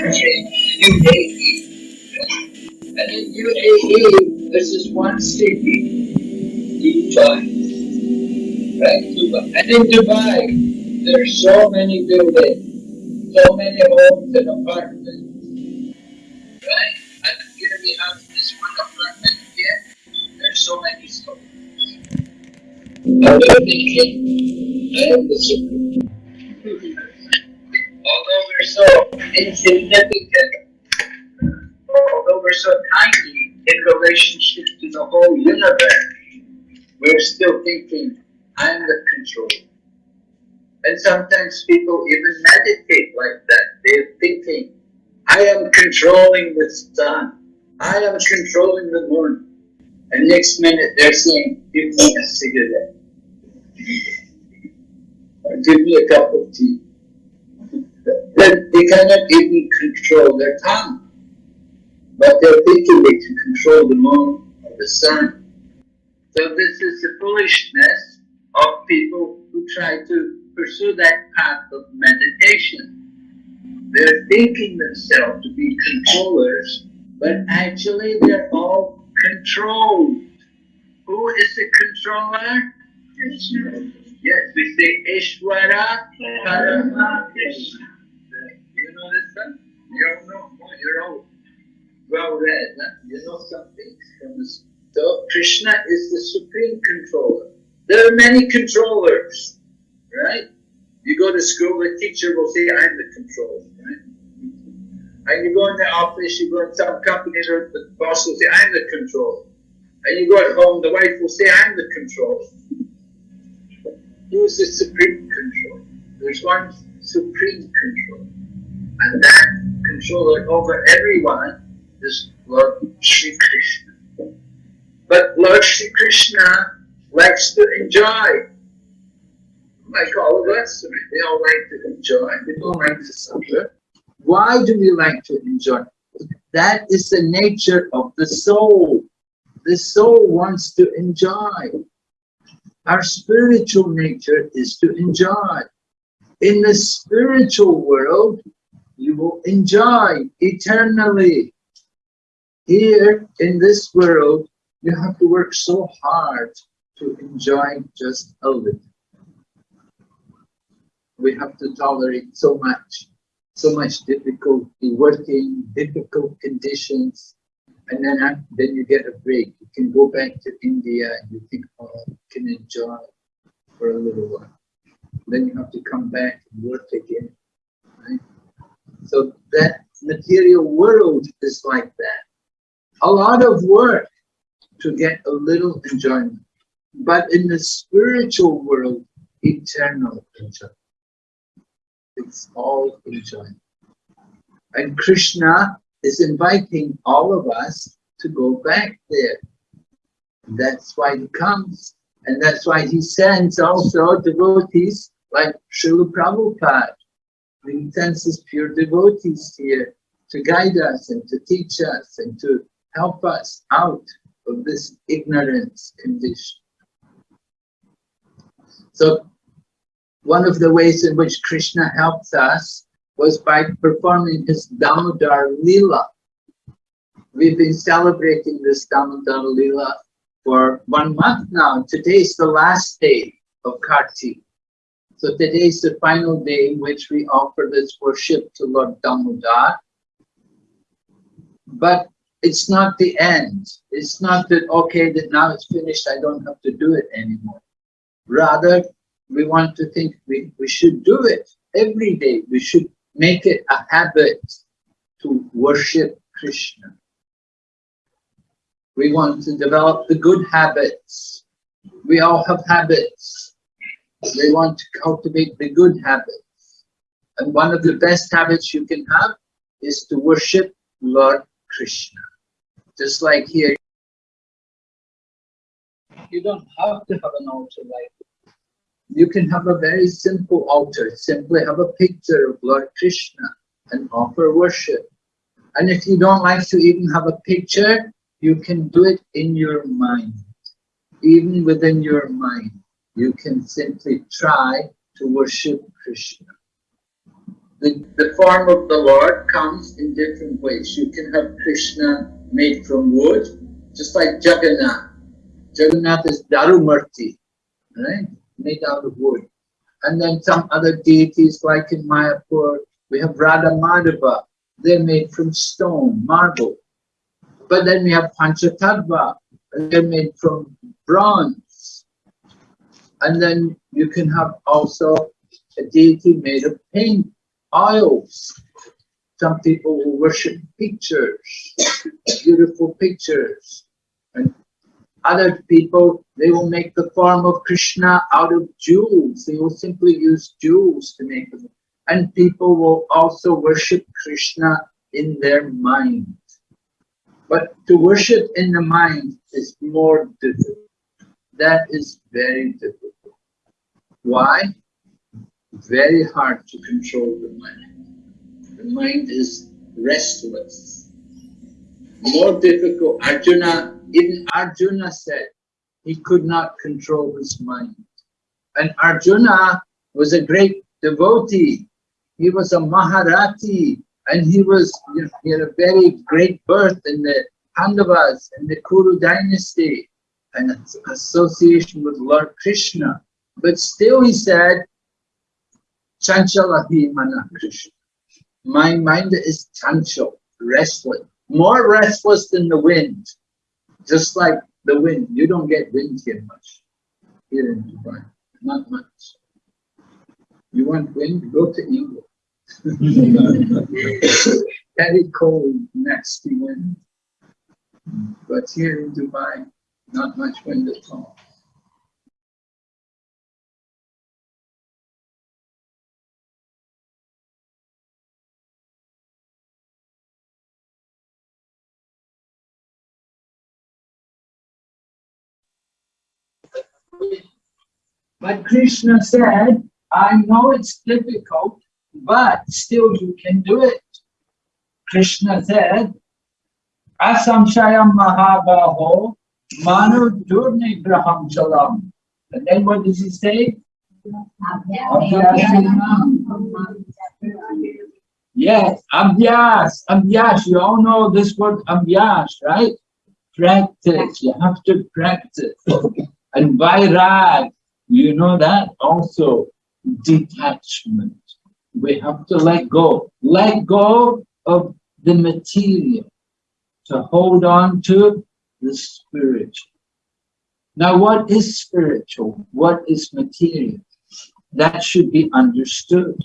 UAE. And in UAE, there's this one city, Dubai. Right, Dubai. And in Dubai, there are so many buildings, so many homes and apartments. Right? And here we have this one apartment here. There's so many. And we're thinking, I am the supreme. So insignificant, although we're so tiny in relationship to the whole universe, we're still thinking, I'm the controller. And sometimes people even meditate like that. They're thinking, I am controlling the sun. I am controlling the moon. And next minute they're saying, give me a cigarette. or give me a cup of tea. They cannot even control their tongue. But they're thinking they can control the moon or the sun. So this is the foolishness of people who try to pursue that path of meditation. They're thinking themselves to be controllers, but actually they're all controlled. Who is the controller? Yes, we say Ishvara Parama one? You don't know? Oh, you're well read. You know something from. So Krishna is the supreme controller. There are many controllers, right? You go to school, the teacher will say, I'm the controller, right? And you go in the office, you go in some company, the boss will say, I'm the controller. And you go at home, the wife will say, I'm the controller. Who's the supreme controller? There's one supreme control. And that controller over everyone is Lord Sri Krishna. But Lord Sri Krishna likes to enjoy. Like all of us, we all like to enjoy. We don't like to suffer. Why do we like to enjoy? That is the nature of the soul. The soul wants to enjoy. Our spiritual nature is to enjoy. In the spiritual world, you will enjoy eternally. Here in this world, you have to work so hard to enjoy just a little. We have to tolerate so much, so much difficulty, working, difficult conditions, and then uh, then you get a break. You can go back to India and you think, oh, you can enjoy for a little while. Then you have to come back and work again. Right? So that material world is like that. A lot of work to get a little enjoyment. But in the spiritual world, eternal enjoyment. It's all enjoyment. And Krishna is inviting all of us to go back there. That's why he comes. And that's why he sends also devotees like Srila Prabhupada. He sends his pure devotees here to guide us and to teach us and to help us out of this ignorance condition. So one of the ways in which Krishna helps us was by performing his Damodar Lila. We've been celebrating this Damodar Lila for one month now. Today is the last day of Kartik. So today is the final day in which we offer this worship to Lord Damodar. But it's not the end. It's not that, okay, that now it's finished, I don't have to do it anymore. Rather, we want to think we, we should do it every day. We should make it a habit to worship Krishna. We want to develop the good habits. We all have habits. We want to cultivate the good habits. And one of the best habits you can have is to worship Lord Krishna. Just like here, you don't have to have an altar like you can have a very simple altar, simply have a picture of Lord Krishna and offer worship. And if you don't like to even have a picture, you can do it in your mind. Even within your mind, you can simply try to worship Krishna. the, the form of the Lord comes in different ways. You can have Krishna made from wood, just like Jagannath. Jagannath is Darumurti, right? Made out of wood. And then some other deities like in Mayapur, we have Radha Madhava. They're made from stone, marble. But then we have Panchatattva, they're made from bronze. And then you can have also a deity made of paint, oils. Some people will worship pictures, beautiful pictures. And other people, they will make the form of Krishna out of jewels. They will simply use jewels to make them. And people will also worship Krishna in their mind. But to worship in the mind is more difficult. That is very difficult. Why? Very hard to control the mind. The mind is restless. More difficult. Arjuna, even Arjuna said he could not control his mind. And Arjuna was a great devotee. He was a Maharathi and he was you know, he had a very great birth in the Pandavas in the Kuru dynasty and association with Lord Krishna. But still he said, Chanchalahi mana Krishna. My mind is chanchal, restless, more restless than the wind. Just like the wind, you don't get wind here much, here in Dubai, not much. You want wind, go to England. Very cold, nasty wind. But here in Dubai, not much wind at all. But Krishna said, I know it's difficult, but still you can do it. Krishna said, Asamshayam Mahabaho Manu Durnigraham Chalam. And then what does he say? Yes, Abhyas, Abhyas. You all know this word Abhyas, right? Practice, you have to practice. And Vairag, you know that also. Detachment. We have to let go. Let go of the material to hold on to the spiritual. Now, what is spiritual? What is material? That should be understood.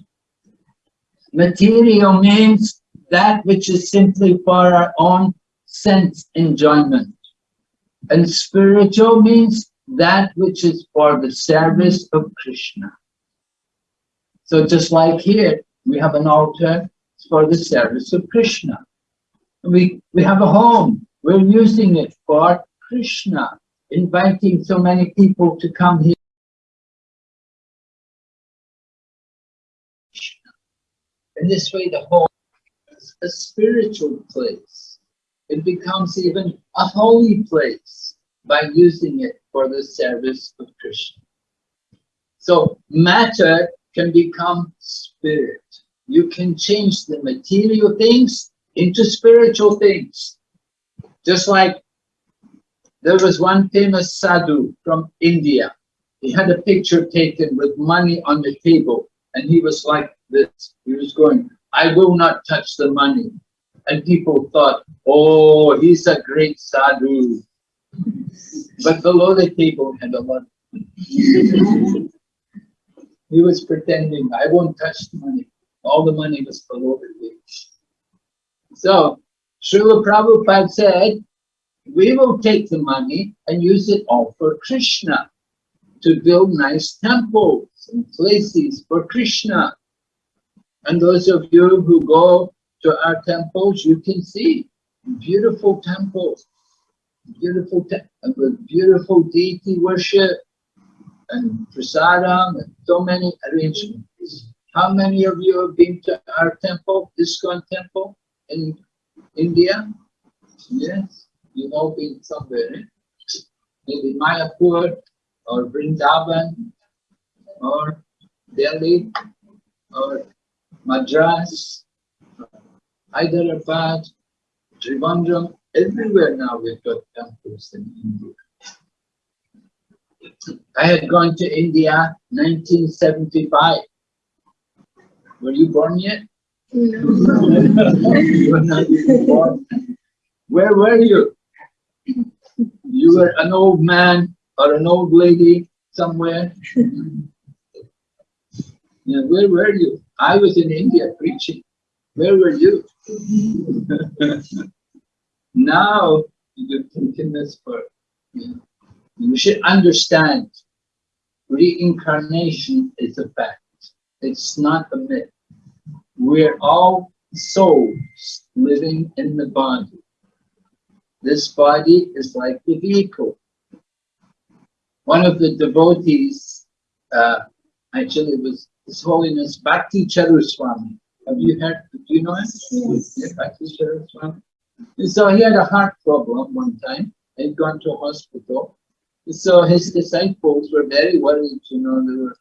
Material means that which is simply for our own sense enjoyment. And spiritual means that which is for the service of Krishna. So just like here, we have an altar for the service of Krishna. We, we have a home, we're using it for Krishna, inviting so many people to come here. In this way, the home is a spiritual place. It becomes even a holy place by using it for the service of Krishna. So matter can become spirit. You can change the material things into spiritual things. Just like there was one famous sadhu from India. He had a picture taken with money on the table and he was like this. He was going, I will not touch the money. And people thought, oh, he's a great sadhu. But below the table had a lot. he was pretending, I won't touch the money. All the money was below the table. So Srila Prabhupada said, we will take the money and use it all for Krishna to build nice temples and places for Krishna. And those of you who go to our temples, you can see beautiful temples, beautiful te with beautiful deity worship and prasadam and so many arrangements. How many of you have been to our temple, ISKCON temple? in India? Yes, you've been somewhere. Eh? Maybe Mayapur or Vrindavan or Delhi or Madras, Hyderabad, Trivandrum, everywhere now we've got temples in India. I had gone to India 1975. Were you born yet? Where were you? You were an old man or an old lady somewhere. Yeah, where were you? I was in India preaching. Where were you? now you've taken this for you. You should understand reincarnation is a fact. It's not a myth. We're all souls living in the body. This body is like the vehicle. One of the devotees, uh, actually it was His Holiness Bhakti Charuswami. Have you heard, do you know him? Yes. Yeah, Bhakti Charuswami. And so he had a heart problem one time. He'd gone to a hospital. So his disciples were very worried, you know, they were,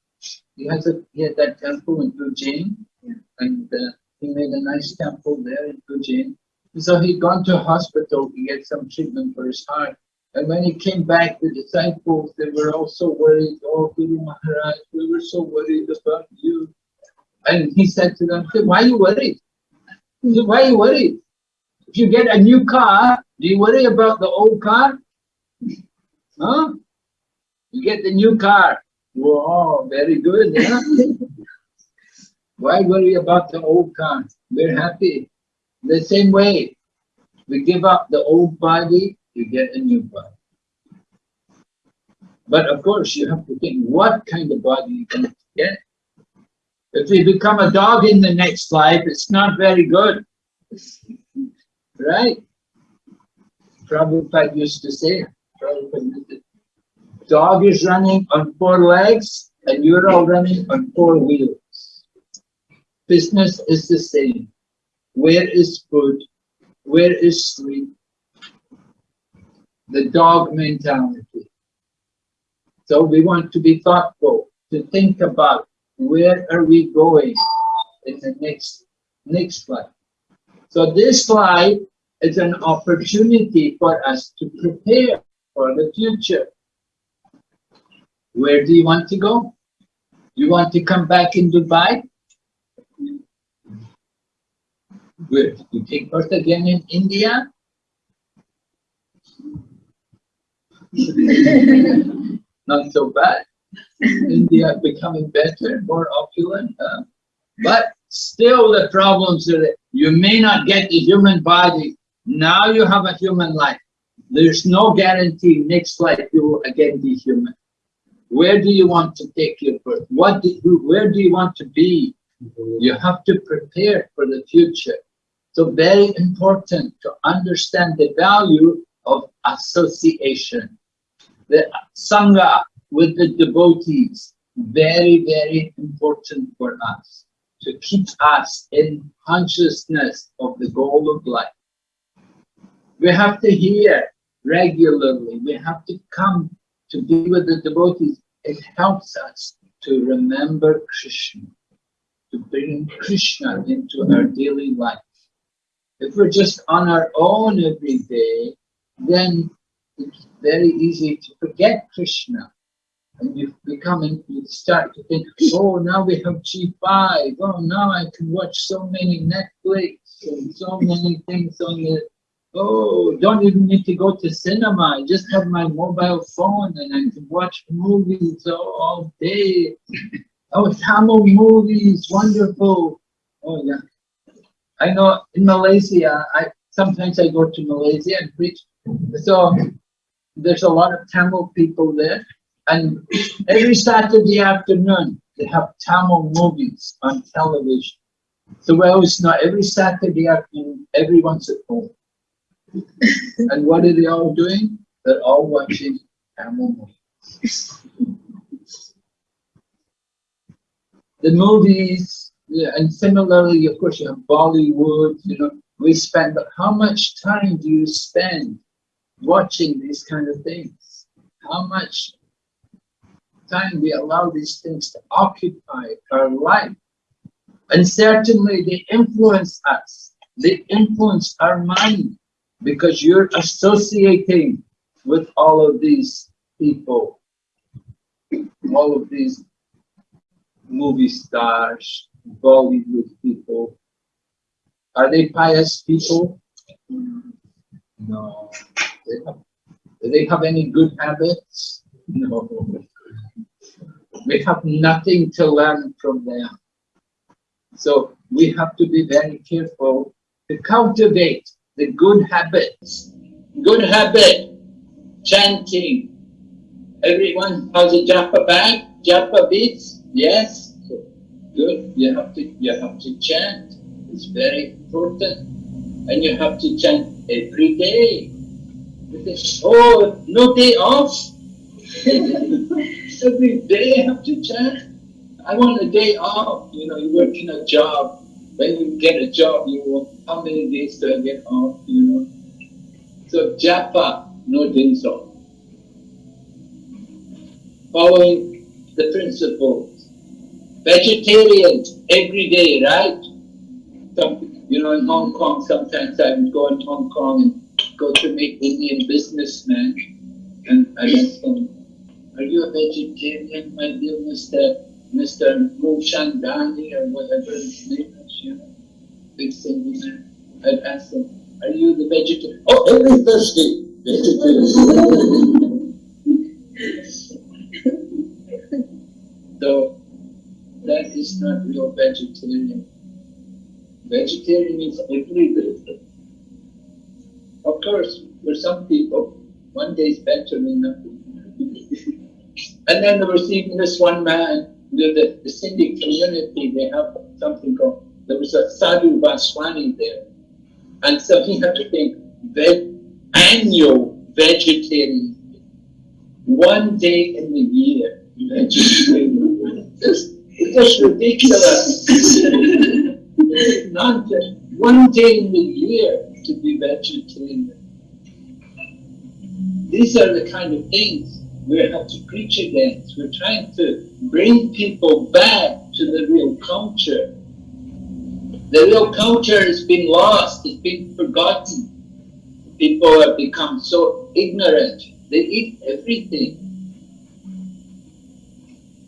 he has a, he had that temple in Ujjain, Yeah. and uh, he made a nice temple there in Ujjain. So he'd gone to hospital to get some treatment for his heart. And when he came back, the disciples, they were all so worried, oh, Guru Maharaj, we were so worried about you. And he said to them, why are you worried? He said, why are you worried? If you get a new car, do you worry about the old car? Huh? You get the new car. Whoa, very good, yeah? Why worry about the old car? We're happy. The same way, we give up the old body, you get a new body. But of course, you have to think what kind of body going to get. If you become a dog in the next life, it's not very good. Right? Prabhupada used to say, dog is running on four legs and you're all running on four wheels. Business is the same. Where is food? Where is sleep? The dog mentality. So we want to be thoughtful, to think about where are we going in the next next life. So this slide is an opportunity for us to prepare for the future. Where do you want to go? You want to come back in Dubai? Where? You take birth again in India? Not so bad. India becoming better, more opulent. huh? But still the problems are that you may not get the human body. Now you have a human life. There's no guarantee next life you will again be human. Where do you want to take your birth? What do you, where do you want to be? You have to prepare for the future. So very important to understand the value of association. The Sangha with the devotees, very, very important for us to keep us in consciousness of the goal of life. We have to hear regularly, we have to come to be with the devotees. It helps us to remember Krishna, to bring Krishna into our daily life. If we're just on our own every day, then it's very easy to forget Krishna. And you become, in- you start to think, oh, now we have G5. Oh, now I can watch so many Netflix and so many things on the, oh, don't even need to go to cinema. I just have my mobile phone and I can watch movies all, all day. Oh, Tamil movies, wonderful. Oh, yeah. I know in Malaysia, I sometimes I go to Malaysia and preach. So there's a lot of Tamil people there. And every Saturday afternoon, they have Tamil movies on television. So we always know every Saturday afternoon, everyone's at home. and what are they all doing? They're all watching Tamil movies. The movies, and similarly, of course, you have Bollywood, you know, we spend, but how much time do you spend watching these kind of things? How much time we allow these things to occupy our life? And certainly they influence us. They influence our mind because you're associating with all of these people, all of these movie stars, Bollywood people. Are they pious people? No. They have, do they have any good habits? No. We have nothing to learn from them. So we have to be very careful to cultivate the good habits. Good habit, chanting. Everyone has a japa bag, japa beads, yes? Good, you have to, you have to chant. It's very important. And you have to chant every day. Because, oh, no day off. every day I have to chant. I want a day off. You know, you work in a job. When you get a job, you want, how many days do I get off, you know? So japa, no days off. Following the principles. Vegetarian every day, right? Some, you know, in Hong Kong, sometimes I would go in Hong Kong and go to meet Indian businessmen and I ask them, are you a vegetarian, my dear Mr. Mr. Mushandani or whatever his name is, you know, big Sindhi man. I'd ask him, are you the vegetarian? Oh, every Thursday, vegetarian. so, that is not real vegetarian. Vegetarian means every day. Of course, for some people, one day is better than nothing. and then there was even this one man the, the Sindhi community, they have something called, there was a Sadhu Vaswani there. And so he had to think, veg, annual vegetarian, one day in the year, vegetarian. it's ridiculous. One day in the year to be vegetarian. These are the kind of things we have to preach against. We're trying to bring people back to the real culture. The real culture has been lost, it's been forgotten. People have become so ignorant. They eat everything.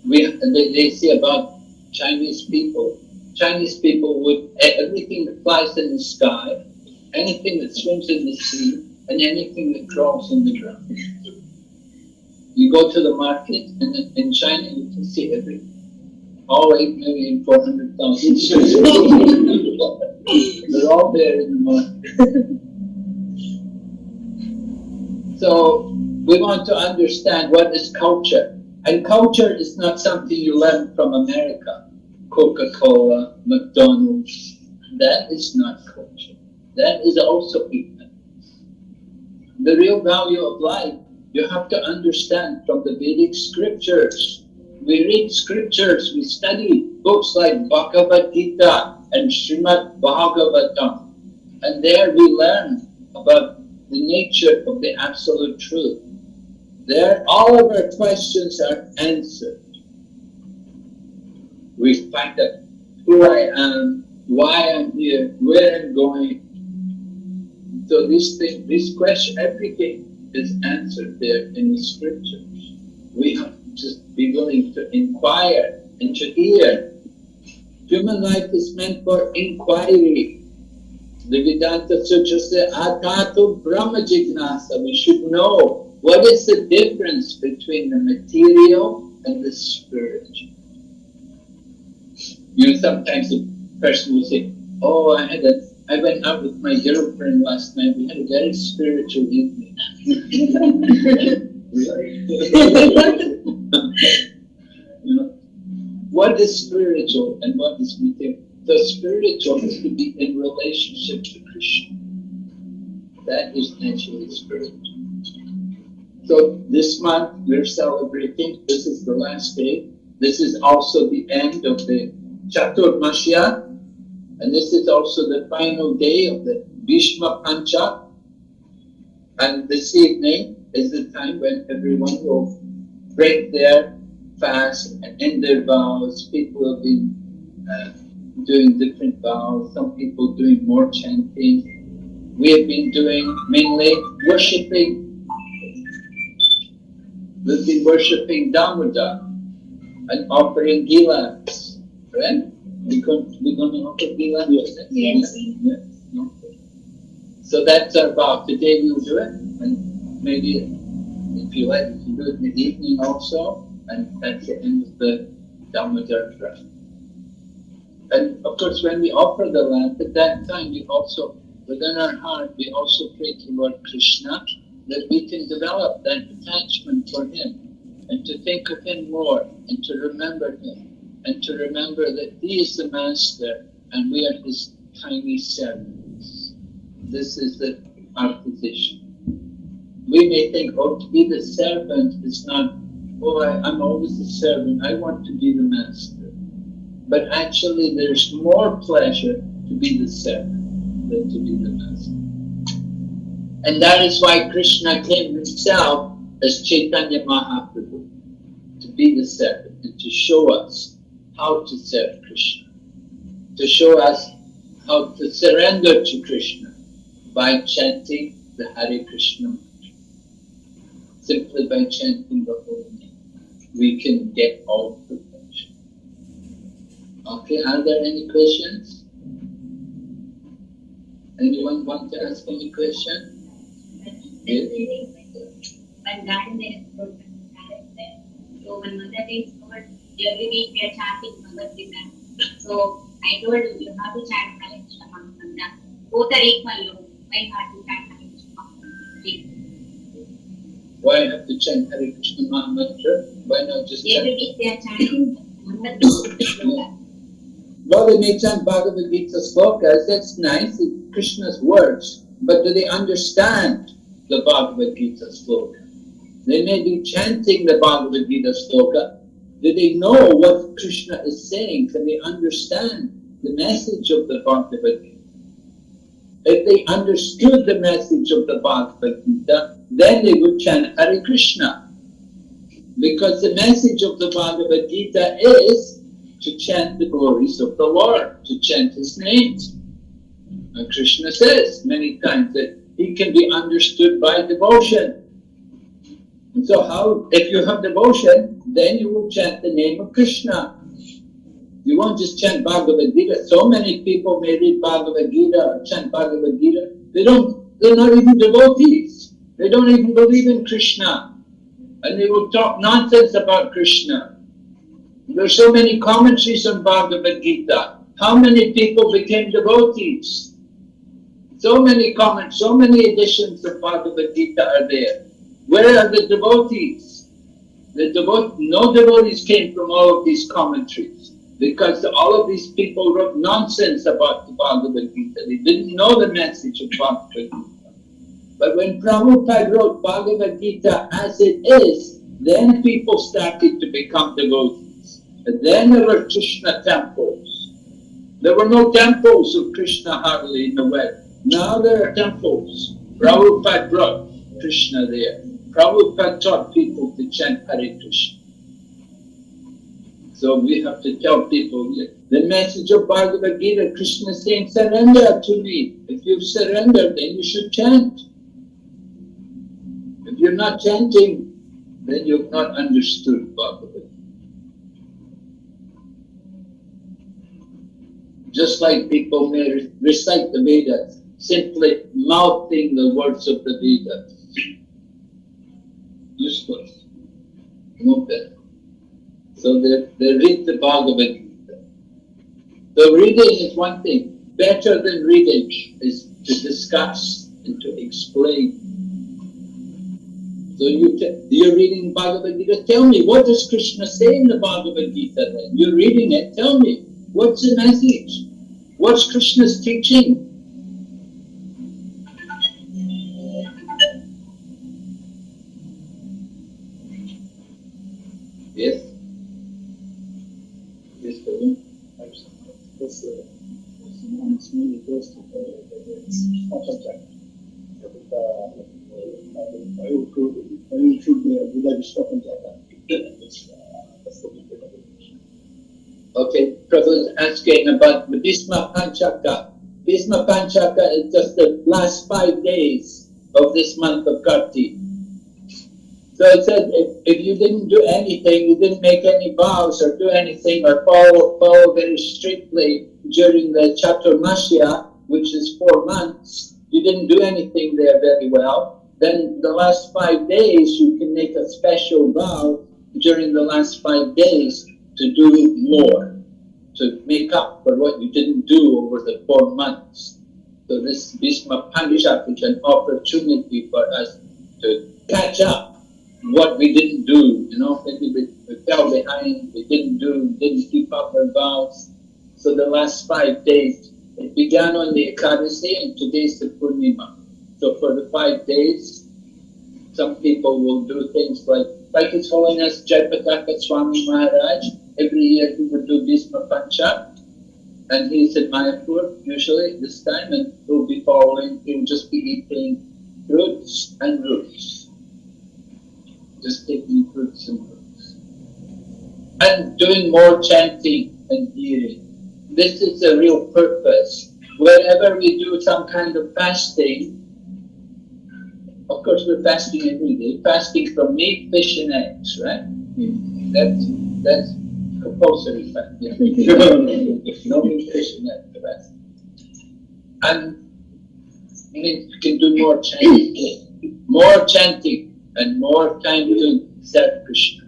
We, they, they say about Chinese people. Chinese people would, eh, everything that flies in the sky, anything that swims in the sea, and anything that crawls on the ground. You go to the market and in China you can see everything. All 8 million, 400,000 They're all there in the market. so we want to understand what is culture. And culture is not something you learn from America. Coca-Cola, McDonald's. That is not culture. That is also ignorance. The real value of life you have to understand from the Vedic scriptures. We read scriptures, we study books like Bhagavad Gita and Srimad Bhagavatam. And there we learn about the nature of the absolute truth. There, all of our questions are answered. We find out who I am, why I'm here, where I'm going. So this thing, this question, everything is answered there in the scriptures. We have to be willing to inquire and to hear. Human life is meant for inquiry. The Vedanta Sutra says, Atato Brahma Jignasa. We should know what is the difference between the material and the spiritual. You know, sometimes a person will say, Oh, I had a I went out with my girlfriend last night. We had a very spiritual evening. you know, what is spiritual and what is material? The spiritual is to be in relationship to Krishna. That is naturally spiritual. So this month we're celebrating, this is the last day. This is also the end of the Chaturmasya, and this is also the final day of the Bhishma Pancha. And this evening is the time when everyone will break their fast and end their vows. People have been uh, doing different vows, some people doing more chanting. We have been doing mainly worshipping. We've been worshipping Damodar and offering gilans, right? We going, we going to offer gilans? Yes. yes. No. So that's our vow. Today we'll do it, and maybe if you like, you can do it in the evening also, and that's the end of the Damodar track. And of course, when we offer the lamp, at that time we also, within our heart, we also pray to Lord Krishna that we can develop that attachment for Him and to think of Him more and to remember Him and to remember that He is the Master and we are His tiny servants. This is the, our position. We may think, oh, to be the servant is not, oh, I, I'm always the servant, I want to be the Master. But actually, there's more pleasure to be the servant than to be the Master. And that is why Krishna came himself as Chaitanya Mahaprabhu, to be the servant and to show us how to serve Krishna, to show us how to surrender to Krishna by chanting the Hare Krishna mantra. Simply by chanting the holy name, we can get all perfection. Okay, are there any questions? Anyone want to ask any question? Yes. When that is there, so when mother is covered, every week we are chanting Bhagavad Gita. So I told you, you have to chant Krishna mantra. Both are equal. Why not to chant Krishna mantra? Why have to chant Hare Krishna Mantra? Why not just Every chant? week they are chanting Gita. Well, they may chant Bhagavad Gita slokas, that's nice, it's Krishna's words, but do they understand the Bhagavad Gita sloka? They may be chanting the Bhagavad Gita sloka. Do they know what Krishna is saying? Can they understand the message of the Bhagavad Gita? If they understood the message of the Bhagavad Gita, then they would chant Hare Krishna. Because the message of the Bhagavad Gita is to chant the glories of the Lord, to chant His names. And Krishna says many times that He can be understood by devotion. So how, if you have devotion, then you will chant the name of Krishna. You won't just chant Bhagavad Gita. So many people may read Bhagavad Gita chant Bhagavad Gita. They don't, they're not even devotees. They don't even believe in Krishna. And they will talk nonsense about Krishna. There's so many commentaries on Bhagavad Gita. How many people became devotees? So many comments, so many editions of Bhagavad Gita are there. Where are the devotees? The devote, no devotees came from all of these commentaries because all of these people wrote nonsense about the Bhagavad Gita. They didn't know the message of Bhagavad Gita. But when Prabhupada wrote Bhagavad Gita as it is, then people started to become devotees. And then there were Krishna temples. There were no temples of Krishna hardly in the West. Now there are temples. Prabhupada brought Krishna there. Prabhupada taught people to chant Hare Krishna. So we have to tell people the message of Bhagavad Gita, Krishna is saying, surrender to me. If you've surrendered, then you should chant. If you're not chanting, then you've not understood Bhagavad Gita. Just like people may recite the Vedas, simply mouthing the words of the Vedas. Useless. No better. So they, they read the Bhagavad Gita. The reading is one thing. Better than reading is to discuss and to explain. So you you're reading Bhagavad Gita. Tell me, what does Krishna say in the Bhagavad Gita then? You're reading it. Tell me, what's the message? What's Krishna's teaching? I would should, uh, would like to stop and talk. That's, uh, that's the big bit of it. Okay, Prabhu asking about the Bhisma Panchaka. Bhisma Panchaka is just the last five days of this month of Kartik. So it said if, if you didn't do anything, you didn't make any vows or do anything or follow, follow very strictly during the Chaturmasya, which is four months, you didn't do anything there very well, then the last five days you can make a special vow during the last five days to do more, to make up for what you didn't do over the four months. So this Bhisma Panchak is an opportunity for us to catch up what we didn't do, you know, maybe we, we fell behind, we didn't do, didn't keep up our vows. So the last five days, it began on the Ekadasi and today's the Purnima. So for the five days, some people will do things like, like His Holiness Jayapataka Swami Maharaj, every year he would do Bhisma Pancha, and he's in Mayapur usually this time, and he'll be following, he'll just be eating fruits and roots. Just taking fruits and. And doing more chanting and hearing. This is the real purpose. Wherever we do some kind of fasting, of course we're fasting every day, fasting from meat, fish and eggs, right? Mm-hmm. That's that's compulsory fasting. No meat, fish and eggs fast. And we can do more chanting, more chanting and more time to serve Krishna.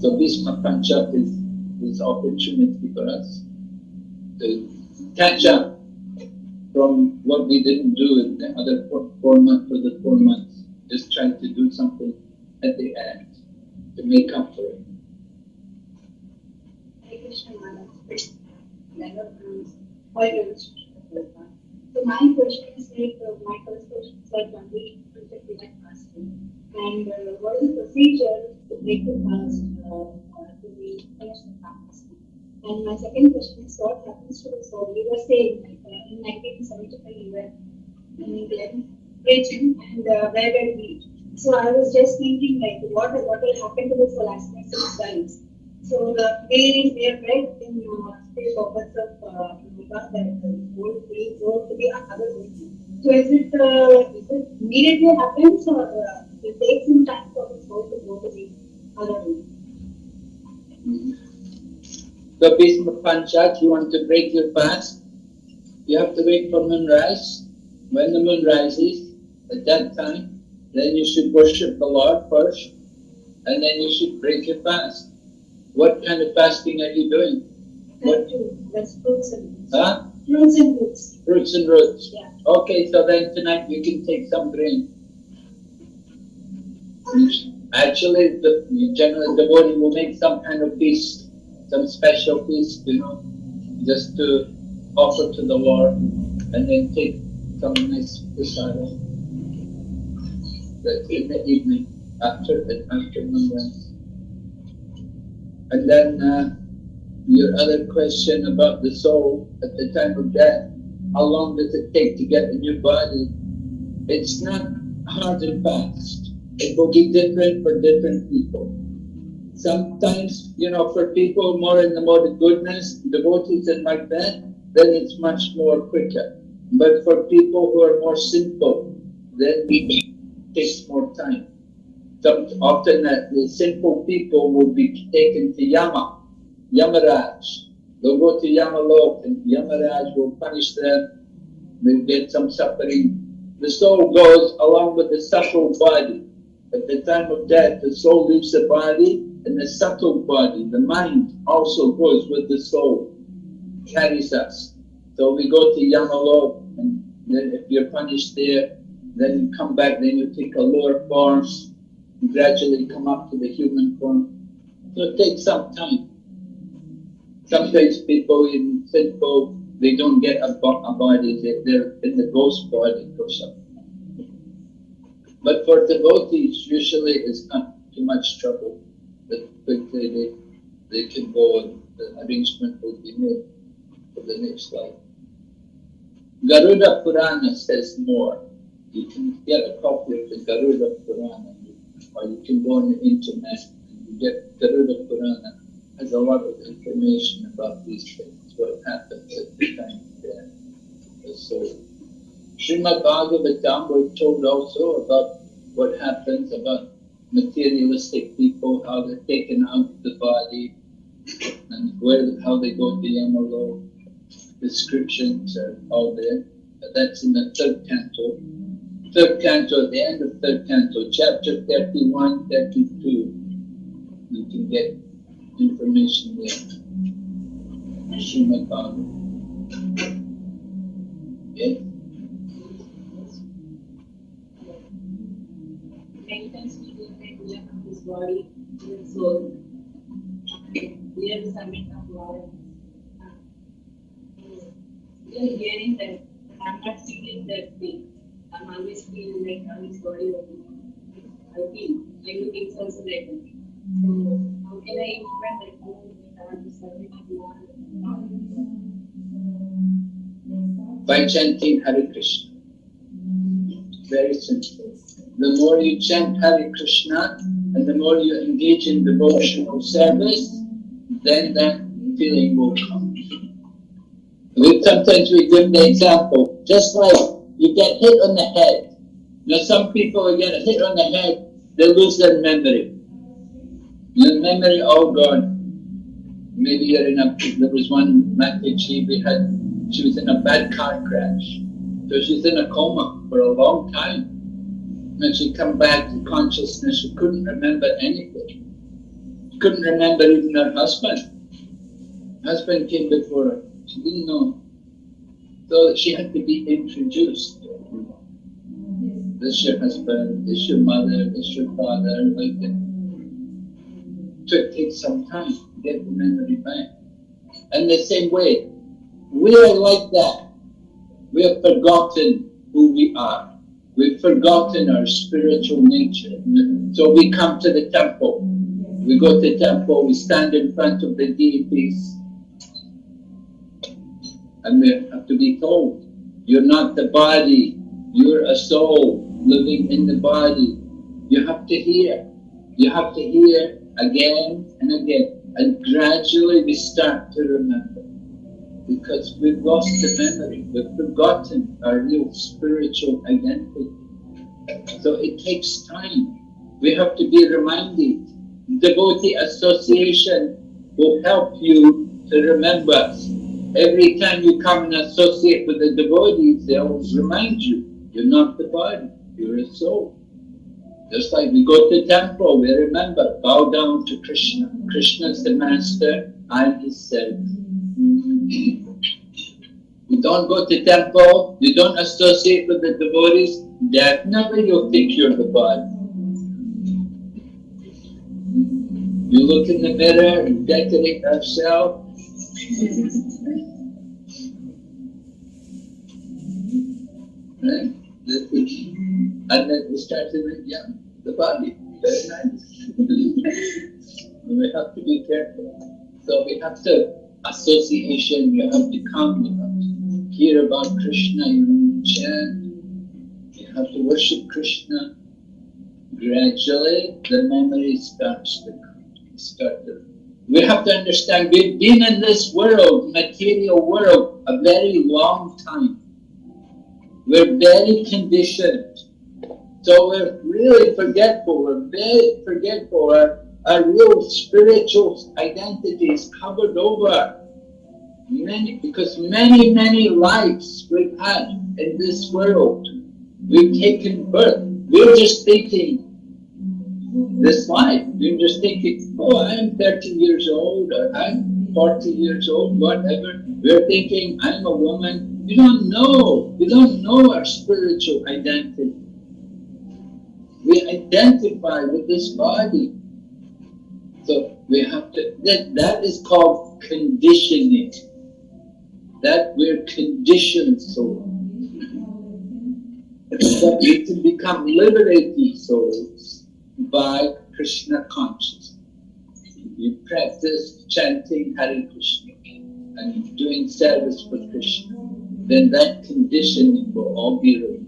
So Bhisma Panchak is this opportunity for us to catch up from what we didn't do in the other four, four months for the four months. Just trying to do something at the end to make up for it. Krishna. So my question is like, uh, my first question is like, when we interpret fasting, and uh, what is the procedure to break the fast uh, to be finish the fast? And my second question is, what happens to the soul? We were saying like, uh, in 1975 we were in England preaching, and uh, where were we? So I was just thinking like, what what will happen to the soul dies? So the way we are read in uh, the purpose of uh, that the soul will go to the other world. So is it uh, is it immediately happens or uh, it takes some time for the soul to go to the other world? So Bhisma Panchak, you want to break your fast, you have to wait for moonrise. When the moon rises, at that time, then you should worship the Lord first, and then you should break your fast. What kind of fasting are you doing? Too. That's and roots. Huh? Fruits and roots. Fruits and roots. Yeah. Okay, so then tonight you can take some grain. Actually, the general devotee will make some kind of feast, some special feast, you know, just to offer to the Lord, and then take some nice. That's in the evening after the after moonrise. And then uh, your other question about the soul at the time of death, how long does it take to get a new body? It's not hard and fast. It will be different for different people. Sometimes, you know, for people more in the mode of goodness, devotees and like that, then it's much more quicker. But for people who are more simple, then it takes more time. Often that the simple people will be taken to Yama, Yamaraj. They'll go to Yamalok and Yamaraj will punish them. They get some suffering. The soul goes along with the subtle body. At the time of death, the soul leaves the body and the subtle body, the mind, also goes with the soul, carries us. So we go to Yamalok and then if you're punished there, then you come back, then you take a lower form, gradually come up to the human form. So it takes some time. Sometimes people in sinful, they don't get a, a body, they, they're in the ghost body or something. But for devotees, usually it's not too much trouble. But quickly they, they can go and the arrangement will be made for the next life. Garuda Purana says more. You can get a copy of the Garuda Purana, or you can go on the internet and get Garuda Purana has a lot of information about these things, what happens at the time of death. So, Srimad Bhagavatam, we're told also about what happens about materialistic people, how they're taken out of the body, and where how they go to Yamalo. Descriptions are all there. That's in the third canto. Third canto, at the end of third canto, chapter 31, 32. You can get information there. Yes? Many times we do that we have this body, this soul. We are the summit of Lord. We are hearing that I'm not feeling that thing. I'm always feeling like how this body. I feel, I think it's also like that. So By chanting Hare Krishna. Very simple. The more you chant Hare Krishna and the more you engage in devotional service, then that feeling will come. We sometimes we give the example, just like you get hit on the head. Now some people get hit on the head, they lose their memory. Your memory oh God, Maybe you're in a there was one Mataji we had she was in a bad car crash. So she's in a coma for a long time. And she come back to consciousness, she couldn't remember anything. She couldn't remember even her husband. Husband came before her. She didn't know. So she had to be introduced. This your husband, this your mother, this is your father, like that. It takes some time to get the memory back. And the same way, we are like that. We have forgotten who we are. We've forgotten our spiritual nature. So we come to the temple. We go to the temple, we stand in front of the deities, and we have to be told, you're not the body, you're a soul living in the body. You have to hear. You have to hear again and again. And gradually we start to remember. Because we've lost the memory, we've forgotten our real spiritual identity. So it takes time. We have to be reminded. Devotee association will help you to remember. Every time you come and associate with the devotees, they'll remind you, you're not the body, you're a soul. Just like we go to temple, we remember, bow down to Krishna. Krishna is the master, I am his servant. You don't go to temple, you don't associate with the devotees, definitely you'll think you're the body. You look in the mirror and decorate yourself. right? And then we start to think, yeah, the body, very nice. we have to be careful. So we have to, association, you have to come, you have to hear about Krishna, you have to chant, you have to worship Krishna. Gradually, the memory starts to come, start to we have to understand we've been in this world, material world, a very long time. We're very conditioned. So we're really forgetful. We're very forgetful. Our, our real spiritual identity is covered over. Many, because many, many lives we've had in this world. We've taken birth. We're just thinking this life. You're just thinking, oh, I'm 30 years old, or I'm 40 years old, whatever. We're thinking, I'm a woman. We don't know. We don't know our spiritual identity. We identify with this body. So we have to, that, that is called conditioning. That we're conditioned soul. But we can become liberated souls by Krishna consciousness. You practice chanting Hare Krishna and doing service for Krishna, then that conditioning will all be removed.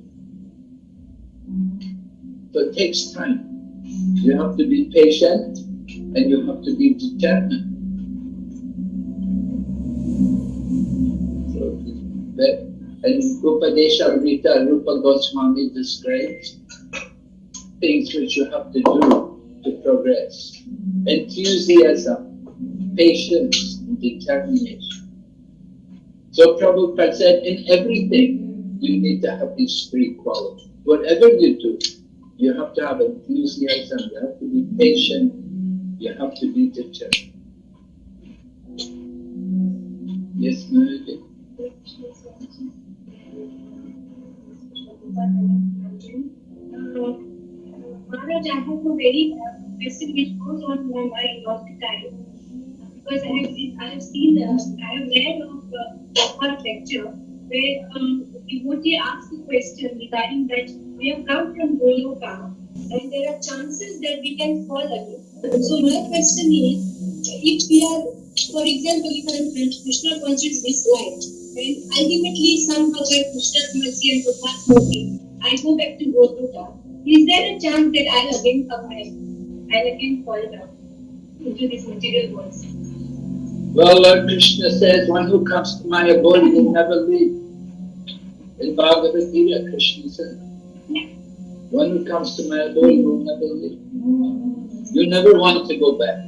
So it takes time. You have to be patient and you have to be determined. And Upadeshamrita Rupa Goswami describes things which you have to do to progress. Enthusiasm, patience, and determination. So Prabhupada said, in everything, you need to have these three qualities. Whatever you do, you have to have enthusiasm, you have to be patient, you have to be determined. Yes, Maria? Maharaj, I have a very question which goes on my mind all the time. Because I have, I have seen, uh, I have read of uh, one lecture where um, devotee asked a question regarding that we have come from Goloka and there are chances that we can fall again. So my question is, if we are, for example, if I am Krishna conscious this life, and ultimately somehow by Krishna's mercy and Prabhupada's mercy, I go back to Goloka, is there a chance that I'll again come back? I'll again fall down into this material world? Well, Lord Krishna says, one who comes to my abode will never leave. In Bhagavad Gita, Krishna said, one it comes to never leave. You never want to go back.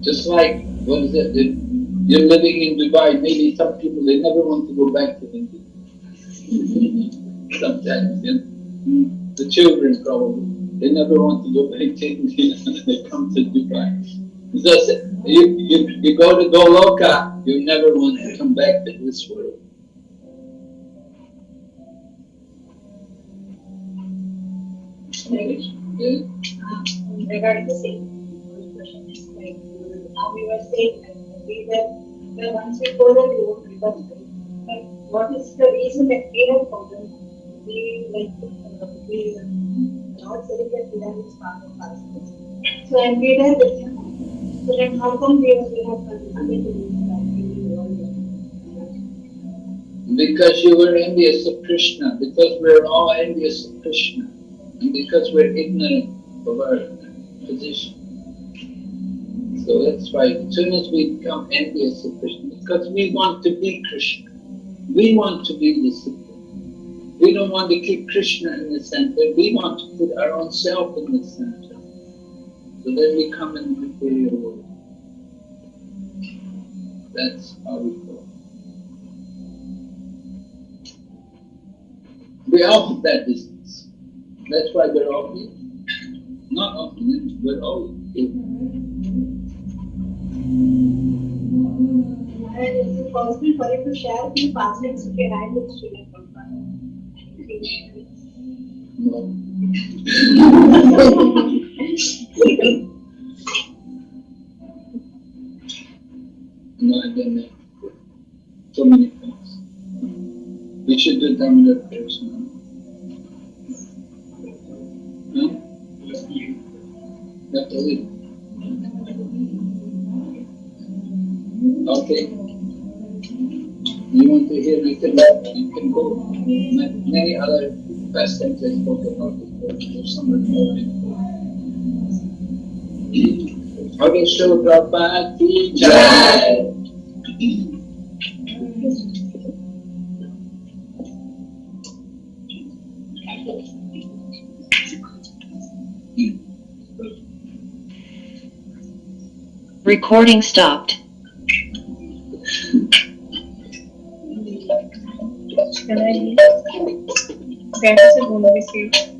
Just like, what is it, you're living in Dubai, maybe some people, they never want to go back to India. Sometimes, you know? The children probably, they never want to go back to India, they come to Dubai. Just, you, you, you go to Goloka, you never want to come back to this world. Yeah. Um, regarding the same question, is now we were saying that we were, well, once we follow the old because, but what is the reason that we have fallen? We like, uh, we not saying that we are part of us. So, we are with. Because you were envious of Krishna, because we're all envious of Krishna, and because we're ignorant of our position. So that's why as soon as we become envious of Krishna, because we want to be Krishna, we want to be the Supreme. We don't want to keep Krishna in the center, we want to put our own self in the center. So then we come in material world. That's how we go. We all have that business. That's why we're all here. Not all here, we're all here. And is it possible for you to share the past minutes of your hand with Sri Lanka? No. No, I've that so many times. We should do Damodar prayers now. Huh? I spoke about recording. Okay, so Prabhupada. Recording stopped. Can I? Okay, I